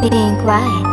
being quiet.